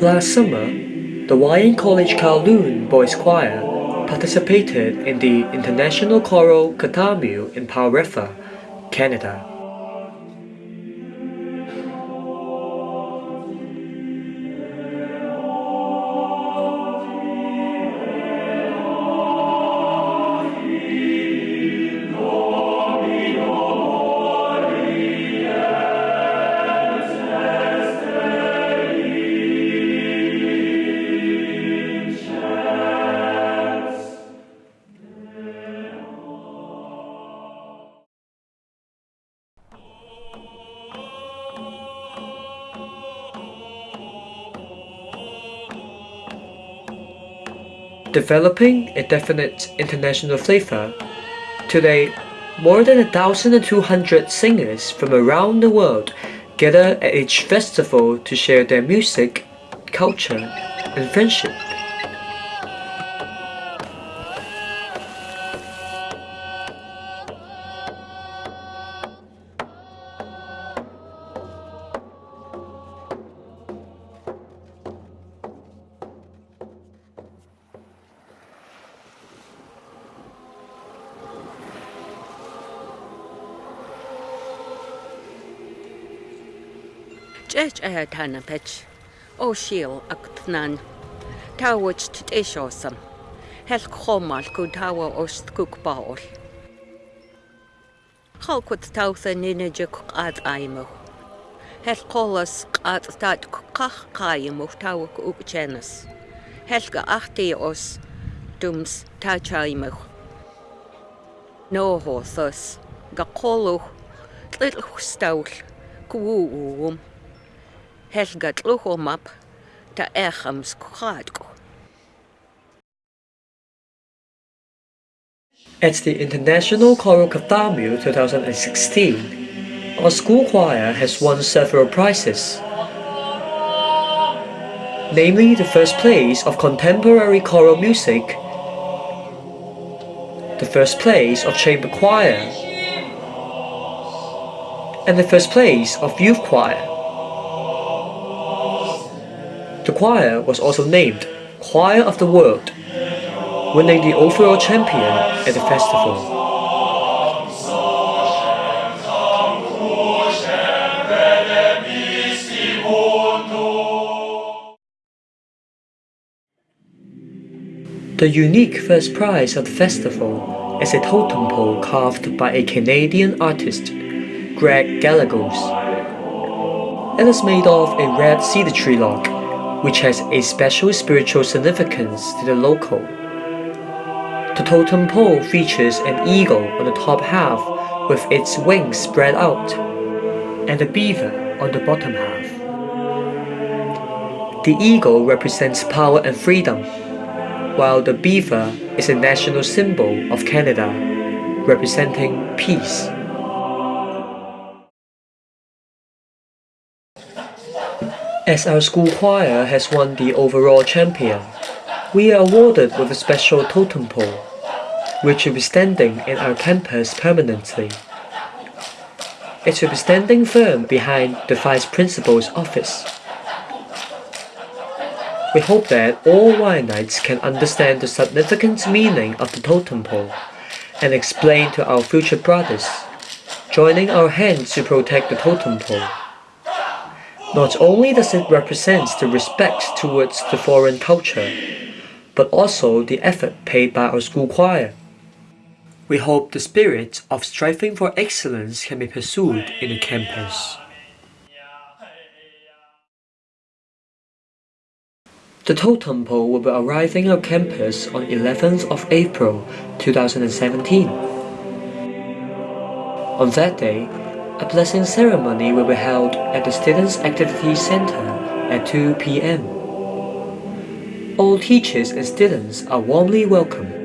Last summer, the Wah Yan College Kowloon Boys Choir participated in the International Choral Kathaumixw in River, Canada. Developing a definite international flavor, today more than 1,200 singers from around the world gather at each festival to share their music, culture, and friendship. чэч э тана пэч ошил актнан тауч тэтэшосан хэл хомал ку тава остгук баол халкут тауса нинэжэк гад аймах хэл колос гад тат ках каймах тавак укчэнэс хэлгэ ахти ос думс тачаймах ноохосос гаколох тлхстаул куу уум хелгатлӏухэмап. At the International Choral Kathaumixw 2016, our school choir has won several prizes, namely the first place of contemporary choral music, the first place of chamber choir, and the first place of youth choir. The choir was also named Choir of the World, winning the overall champion at the festival. The unique first prize of the festival is a totem pole carved by a Canadian artist, Greg Gallegos. It is made of a red cedar tree log which has a special spiritual significance to the local. The totem pole features an eagle on the top half with its wings spread out, and a beaver on the bottom half. The eagle represents power and freedom, while the beaver is a national symbol of Canada, representing peace. As our school choir has won the overall champion, we are awarded with a special totem pole, which will be standing in our campus permanently. It will be standing firm behind the Vice Principal's office. We hope that all Wahyanites can understand the significant meaning of the totem pole and explain to our future brothers, joining our hands to protect the totem pole. Not only does it represent the respect towards the foreign culture, but also the effort paid by our school choir. We hope the spirit of striving for excellence can be pursued in the campus. The totem pole will be arriving on campus on 11th of April 2017. On that day, a blessing ceremony will be held at the Students' Activity Center at 2 p.m. All teachers and students are warmly welcome.